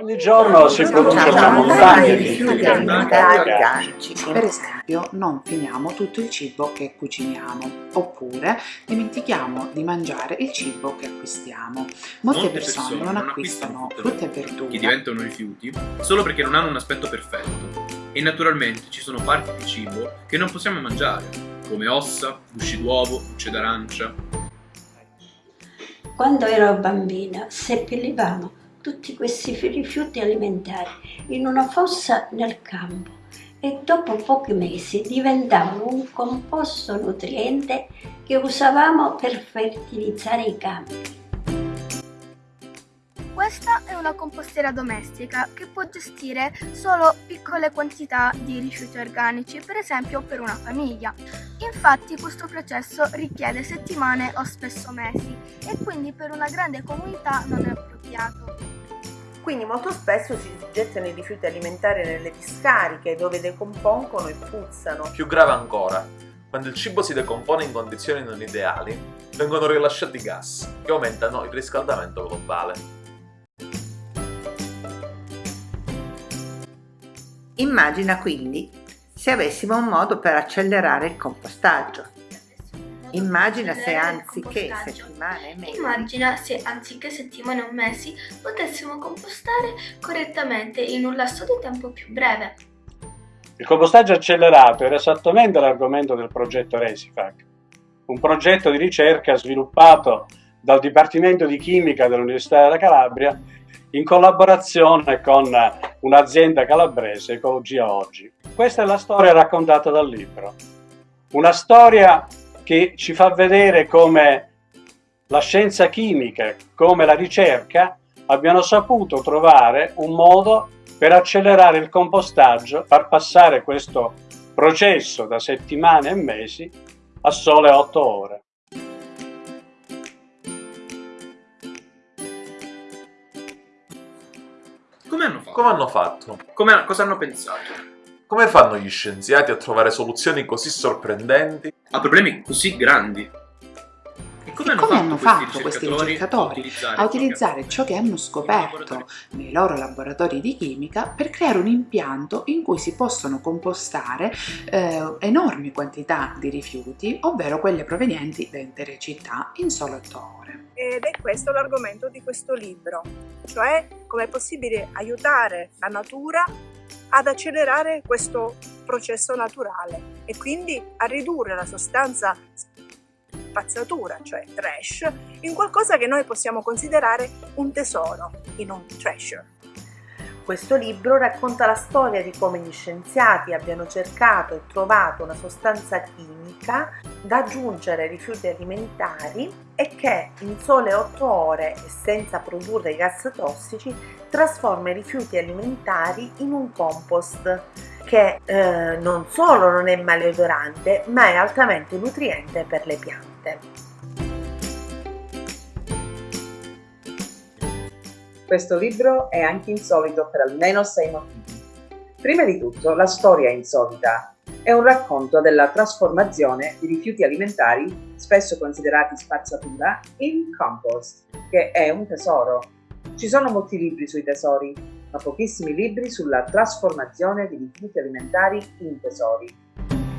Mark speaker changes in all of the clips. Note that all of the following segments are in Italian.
Speaker 1: Ogni giorno si produce una montagna di rifiuti alimentari
Speaker 2: organici. Per esempio, non finiamo tutto il cibo che cuciniamo, oppure dimentichiamo di mangiare il cibo che acquistiamo. Molte,
Speaker 3: Molte
Speaker 2: persone,
Speaker 3: persone
Speaker 2: non acquistano frutta e verdura
Speaker 3: che diventano rifiuti solo perché non hanno un aspetto perfetto. E naturalmente ci sono parti di cibo che non possiamo mangiare, come ossa, gusci d'uovo, bucce d'arancia.
Speaker 4: Quando ero bambina seppellivamo tutti questi rifiuti alimentari in una fossa nel campo e dopo pochi mesi diventavano un composto nutriente che usavamo per fertilizzare i campi.
Speaker 5: Questa è una compostiera domestica che può gestire solo piccole quantità di rifiuti organici, per esempio per una famiglia. Infatti questo processo richiede settimane o spesso mesi e quindi per una grande comunità non è appropriato.
Speaker 6: Quindi molto spesso si gettano i rifiuti alimentari nelle discariche dove decompongono e puzzano.
Speaker 7: Più grave ancora, quando il cibo si decompone in condizioni non ideali, vengono rilasciati gas che aumentano il riscaldamento globale.
Speaker 6: Immagina quindi se avessimo un modo per accelerare il compostaggio. Immagina se anziché settimane e mesi
Speaker 5: Immagina se anziché settimane o mesi potessimo compostare correttamente in un lasso di tempo più breve.
Speaker 1: Il compostaggio accelerato era esattamente l'argomento del progetto Resifac, un progetto di ricerca sviluppato dal Dipartimento di Chimica dell'Università della Calabria in collaborazione con un'azienda calabrese, Ecologia Oggi. Questa è la storia raccontata dal libro. Una storia che ci fa vedere come la scienza chimica, come la ricerca, abbiano saputo trovare un modo per accelerare il compostaggio, far passare questo processo da settimane e mesi a sole 8 ore.
Speaker 3: Come hanno fatto?
Speaker 7: Come hanno fatto?
Speaker 3: Come- cosa hanno pensato?
Speaker 7: Come fanno gli scienziati a trovare soluzioni così sorprendenti?
Speaker 3: A problemi così grandi.
Speaker 2: Hanno fatto
Speaker 3: questi ricercatori
Speaker 2: a utilizzare ciò che hanno scoperto nei loro laboratori di chimica per creare un impianto in cui si possono compostare eh, enormi quantità di rifiuti, ovvero quelle provenienti da intere città, in solo 8 ore.
Speaker 8: ed è questo l'argomento di questo libro, cioè come è possibile aiutare la natura ad accelerare questo processo naturale e quindi a ridurre la sostanza spazzatura, cioè trash, in qualcosa che noi possiamo considerare un tesoro, in un treasure.
Speaker 6: Questo libro racconta la storia di come gli scienziati abbiano cercato e trovato una sostanza chimica da aggiungere ai rifiuti alimentari e che in sole 8 ore e senza produrre gas tossici trasforma i rifiuti alimentari in un compost che eh, non solo non è maleodorante ma è altamente nutriente per le piante.
Speaker 9: Questo libro è anche insolito per almeno sei motivi. Prima di tutto, la storia è insolita. È un racconto della trasformazione di rifiuti alimentari, spesso considerati spazzatura, in compost, che è un tesoro. Ci sono molti libri sui tesori, ma pochissimi libri sulla trasformazione di rifiuti alimentari in tesori.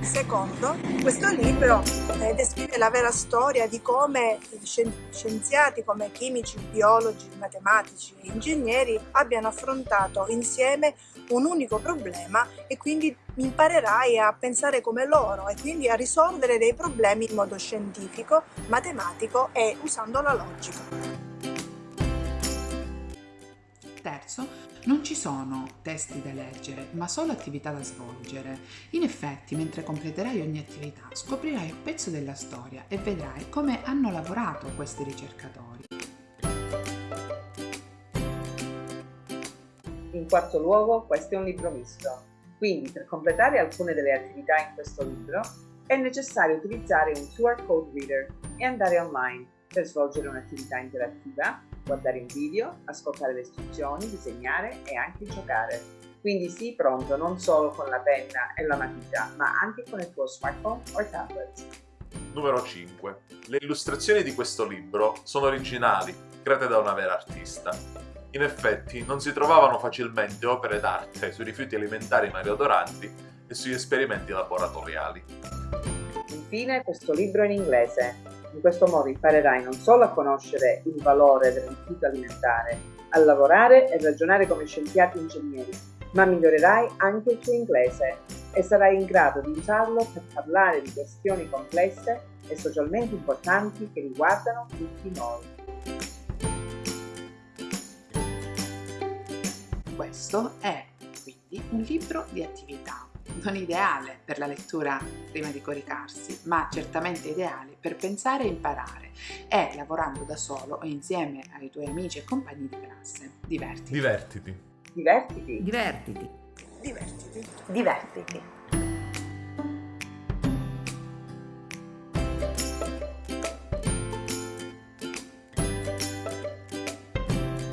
Speaker 8: Secondo, questo libro eh, descrive la vera storia di come scien- scienziati come chimici, biologi, matematici e ingegneri abbiano affrontato insieme un unico problema e quindi imparerai a pensare come loro e quindi a risolvere dei problemi in modo scientifico, matematico e usando la logica.
Speaker 2: Terzo, non ci sono testi da leggere, ma solo attività da svolgere. In effetti, mentre completerai ogni attività, scoprirai un pezzo della storia e vedrai come hanno lavorato questi ricercatori.
Speaker 9: In quarto luogo, questo è un libro misto. Quindi, per completare alcune delle attività in questo libro, è necessario utilizzare un QR code reader e andare online per svolgere un'attività interattiva, guardare un video, ascoltare le istruzioni, disegnare e anche giocare. Quindi sii pronto non solo con la penna e la matita, ma anche con il tuo smartphone o tablet.
Speaker 7: Numero 5. Le illustrazioni di questo libro sono originali, create da una vera artista. In effetti, non si trovavano facilmente opere d'arte sui rifiuti alimentari maliodoranti e sugli esperimenti laboratoriali.
Speaker 9: Infine, questo libro è in inglese. In questo modo imparerai non solo a conoscere il valore del alimentare, a lavorare e ragionare come scienziati e ingegneri, ma migliorerai anche il tuo inglese e sarai in grado di usarlo per parlare di questioni complesse e socialmente importanti che riguardano tutti noi.
Speaker 2: Questo è quindi un libro di attività, non ideale per la lettura prima di coricarsi, ma certamente ideale per pensare e imparare e lavorando da solo o insieme ai tuoi amici e compagni di classe. Divertiti.
Speaker 7: Divertiti.
Speaker 9: Divertiti.
Speaker 10: Divertiti.
Speaker 8: Divertiti.
Speaker 6: Divertiti.